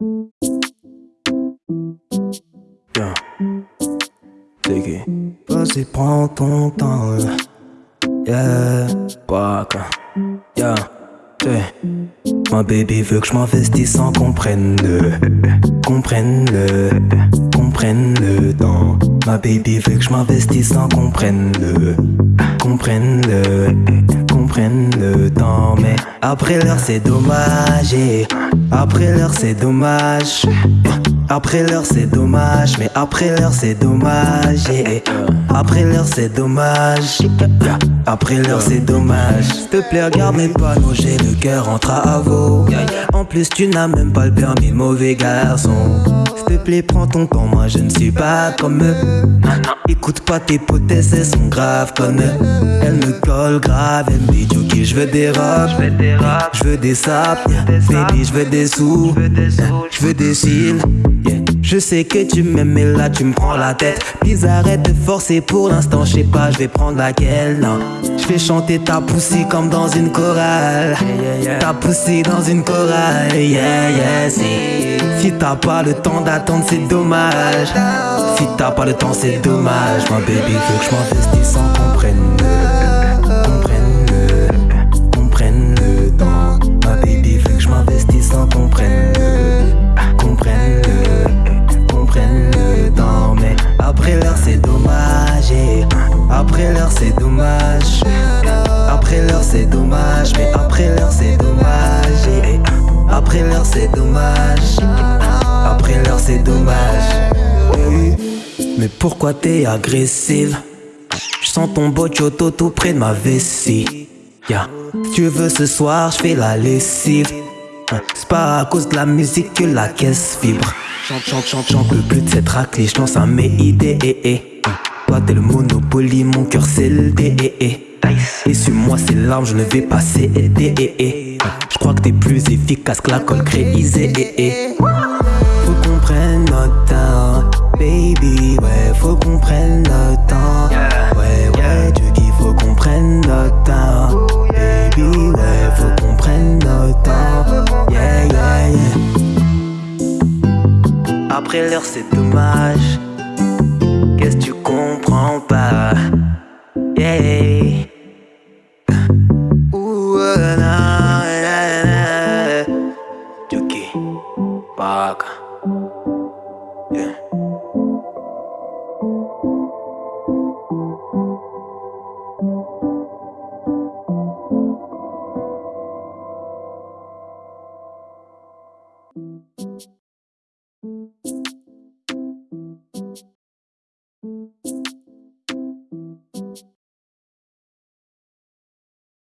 Yeah. Take Vas-y, prends ton temps. Yeah. Waka. Yeah. Ma baby veut que je m'investisse sans qu'on prenne le. Comprenne le. Comprenne le. Ma baby veut que je m'investisse sans qu'on prenne le. Comprenne le. Comprenne le temps. Mais après l'heure, c'est dommage. Après l'heure, c'est dommage. Après l'heure c'est dommage, mais après l'heure c'est dommage. Après l'heure c'est dommage. Après l'heure c'est dommage. S'il te plaît, regarde mes panneaux, j'ai le cœur en travaux. En plus, tu n'as même pas le permis, mauvais garçon. S'il te plaît, prends ton temps, moi je ne suis pas comme eux. Écoute pas tes potesses, elles sont graves comme eux. Elles me collent grave, elles veux des robes, je veux des sapes, baby, je veux des sous, je veux des cils. Je sais que tu m'aimes mais là tu me prends la tête. Puis arrête de forcer pour l'instant je sais pas je vais prendre laquelle non. Je vais chanter ta poussie comme dans une chorale. Ta poussie dans une chorale Yeah yeah si. Si t'as pas le temps d'attendre c'est dommage. Si t'as pas le temps c'est dommage Ma baby veut que je m'investisse sans qu'on prenne Après l'heure c'est dommage. Après l'heure c'est dommage Mais après l'heure c'est dommage Après l'heure c'est dommage. Après l'heure c'est dommage. Mais pourquoi t'es agressive? Je sens ton bochoto tout près de ma vessie. Tu veux ce soir je fais la lessive. C'est pas à cause de la musique que la caisse vibre. Chante, chante, chante, chante, peux plus de cette raclée, je lance à mes idées toi t'es le Monopoly, mon cœur c'est le D Et sur moi c'est l'arme, je ne vais pas céder Je crois que t'es plus efficace que la colle créisée Faut qu'on prenne notre temps Baby, ouais, faut qu'on prenne notre temps. Ouais, ouais, Dieu qu'il faut qu'on prenne notre temps Baby, ouais, faut qu'on prenne notre temps. Yeah, yeah, yeah. Après l'heure c'est dommage Yeah.